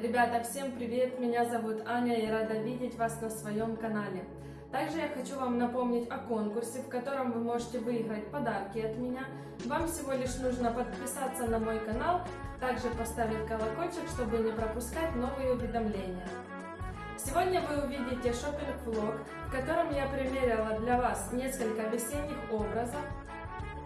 Ребята, всем привет! Меня зовут Аня и рада видеть вас на своем канале. Также я хочу вам напомнить о конкурсе, в котором вы можете выиграть подарки от меня. Вам всего лишь нужно подписаться на мой канал, также поставить колокольчик, чтобы не пропускать новые уведомления. Сегодня вы увидите шопинг-влог, в котором я примерила для вас несколько весенних образов,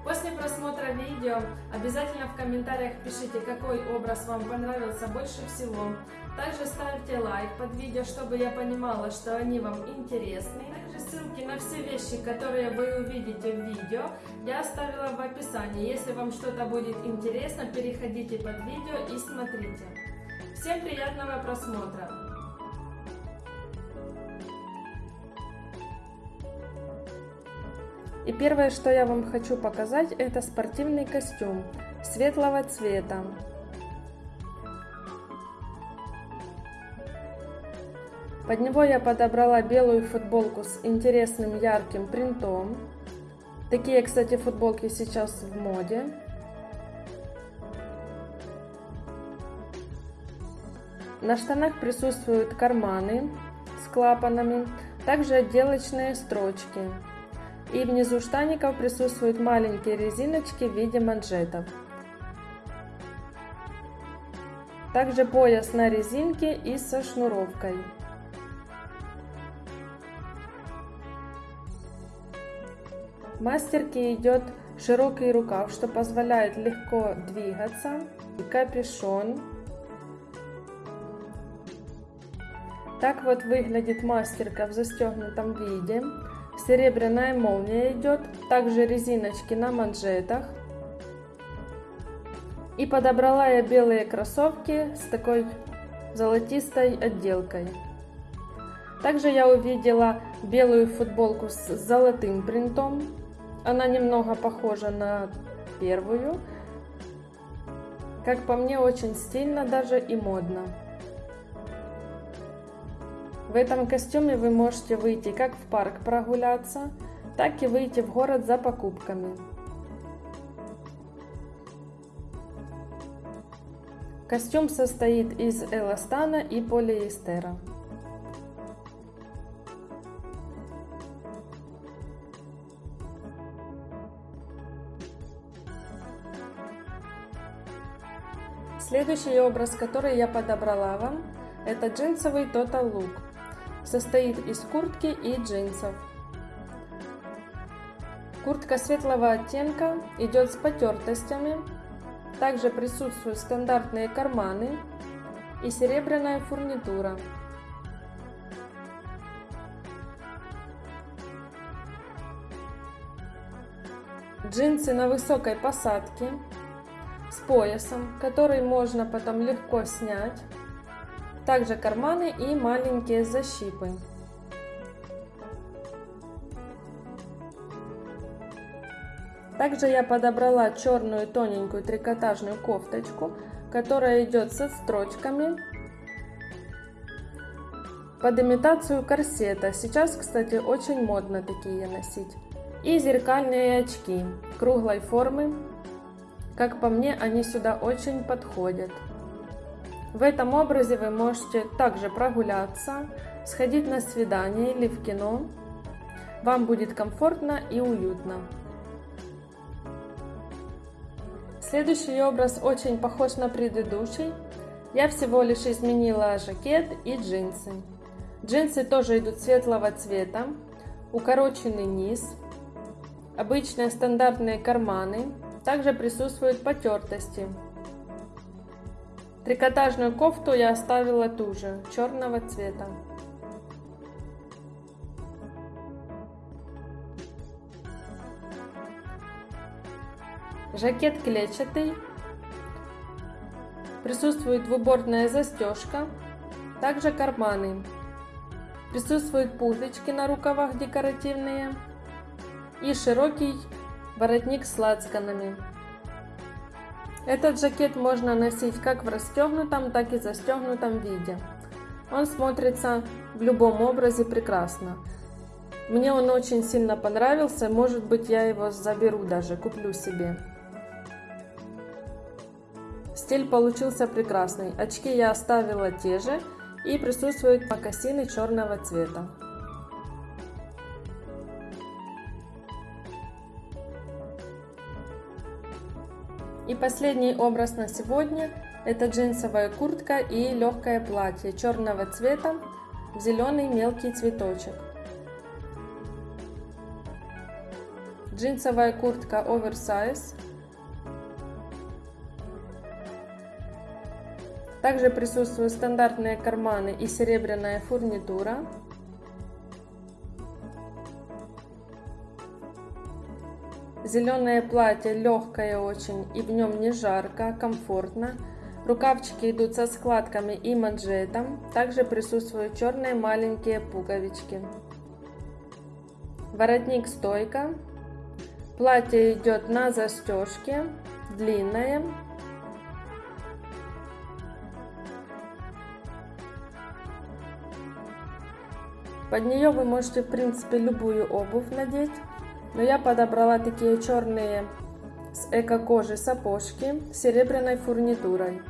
После просмотра видео обязательно в комментариях пишите, какой образ вам понравился больше всего. Также ставьте лайк под видео, чтобы я понимала, что они вам интересны. Также ссылки на все вещи, которые вы увидите в видео, я оставила в описании. Если вам что-то будет интересно, переходите под видео и смотрите. Всем приятного просмотра! И первое, что я вам хочу показать, это спортивный костюм светлого цвета. Под него я подобрала белую футболку с интересным ярким принтом. Такие, кстати, футболки сейчас в моде. На штанах присутствуют карманы с клапанами, также отделочные строчки. И внизу штаников присутствуют маленькие резиночки в виде манжетов. Также пояс на резинке и со шнуровкой. Мастерке идет широкий рукав, что позволяет легко двигаться. И капюшон. Так вот выглядит мастерка в застегнутом виде. Серебряная молния идет, также резиночки на манжетах. И подобрала я белые кроссовки с такой золотистой отделкой. Также я увидела белую футболку с золотым принтом. Она немного похожа на первую. Как по мне, очень стильно даже и модно. В этом костюме вы можете выйти как в парк прогуляться, так и выйти в город за покупками. Костюм состоит из эластана и полиэстера. Следующий образ, который я подобрала вам, это джинсовый Total Look состоит из куртки и джинсов. Куртка светлого оттенка идет с потертостями. Также присутствуют стандартные карманы и серебряная фурнитура. Джинсы на высокой посадке с поясом, который можно потом легко снять. Также карманы и маленькие защипы. Также я подобрала черную тоненькую трикотажную кофточку, которая идет со строчками под имитацию корсета. Сейчас, кстати, очень модно такие носить. И зеркальные очки круглой формы. Как по мне, они сюда очень подходят. В этом образе вы можете также прогуляться, сходить на свидание или в кино. Вам будет комфортно и уютно. Следующий образ очень похож на предыдущий. Я всего лишь изменила жакет и джинсы. Джинсы тоже идут светлого цвета, укороченный низ, обычные стандартные карманы, также присутствуют потертости. Трикотажную кофту я оставила ту же, черного цвета. Жакет клетчатый. Присутствует двубортная застежка. Также карманы. Присутствуют пуговички на рукавах декоративные. И широкий воротник с лацканами. Этот жакет можно носить как в расстегнутом, так и застегнутом виде. Он смотрится в любом образе прекрасно. Мне он очень сильно понравился, может быть я его заберу даже, куплю себе. Стиль получился прекрасный. Очки я оставила те же и присутствуют мокасины черного цвета. И последний образ на сегодня это джинсовая куртка и легкое платье черного цвета в зеленый мелкий цветочек. Джинсовая куртка оверсайз. Также присутствуют стандартные карманы и серебряная фурнитура. Зеленое платье легкое очень и в нем не жарко, комфортно. Рукавчики идут со складками и манжетом. Также присутствуют черные маленькие пуговички. Воротник стойка. Платье идет на застежке, длинное. Под нее вы можете в принципе любую обувь надеть. Но я подобрала такие черные с эко-кожи сапожки с серебряной фурнитурой.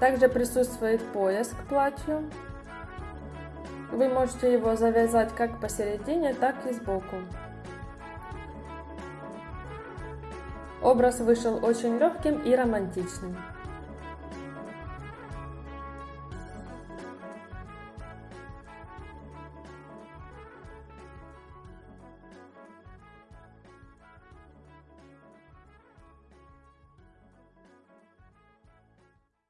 Также присутствует пояс к платью. Вы можете его завязать как посередине, так и сбоку. Образ вышел очень легким и романтичным.